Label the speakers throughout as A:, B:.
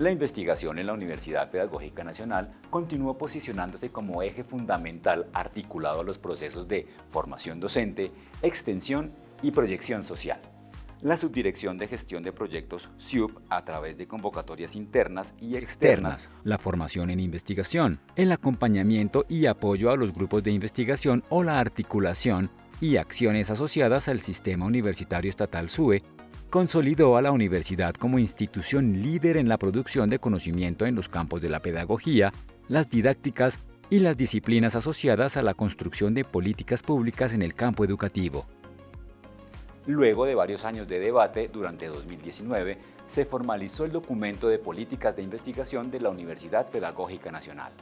A: La investigación en la Universidad Pedagógica Nacional continuó posicionándose como eje fundamental articulado a los procesos de formación docente, extensión y proyección social. La Subdirección de Gestión de Proyectos SUB, a través de convocatorias internas y externas, la formación en investigación, el acompañamiento y apoyo a los grupos de investigación o la articulación y acciones asociadas al Sistema Universitario Estatal SUE consolidó a la universidad como institución líder en la producción de conocimiento en los campos de la pedagogía, las didácticas y las disciplinas asociadas a la construcción de políticas públicas en el campo educativo. Luego de varios años de debate, durante 2019, se formalizó el documento de políticas de investigación de la Universidad Pedagógica Nacional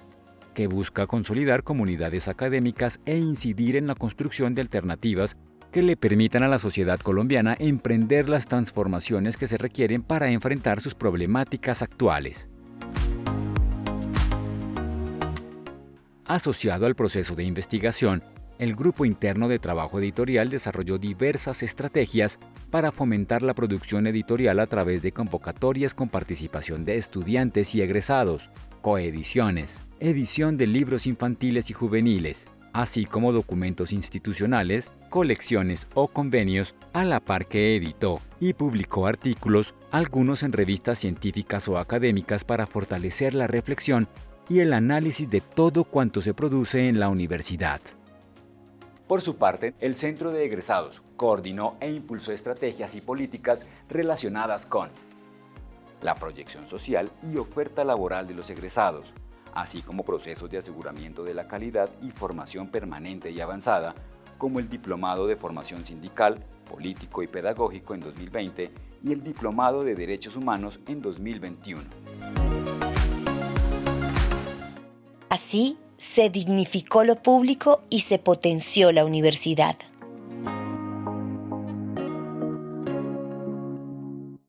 A: que busca consolidar comunidades académicas e incidir en la construcción de alternativas que le permitan a la sociedad colombiana emprender las transformaciones que se requieren para enfrentar sus problemáticas actuales. Asociado al proceso de investigación, el Grupo Interno de Trabajo Editorial desarrolló diversas estrategias para fomentar la producción editorial a través de convocatorias con participación de estudiantes y egresados, coediciones, edición de libros infantiles y juveniles, así como documentos institucionales, colecciones o convenios, a la par que editó y publicó artículos, algunos en revistas científicas o académicas para fortalecer la reflexión y el análisis de todo cuanto se produce en la universidad. Por su parte, el Centro de Egresados coordinó e impulsó estrategias y políticas relacionadas con la proyección social y oferta laboral de los egresados, así como procesos de aseguramiento de la calidad y formación permanente y avanzada, como el Diplomado de Formación Sindical, Político y Pedagógico en 2020 y el Diplomado de Derechos Humanos en 2021.
B: Así, se dignificó lo público y se potenció la universidad.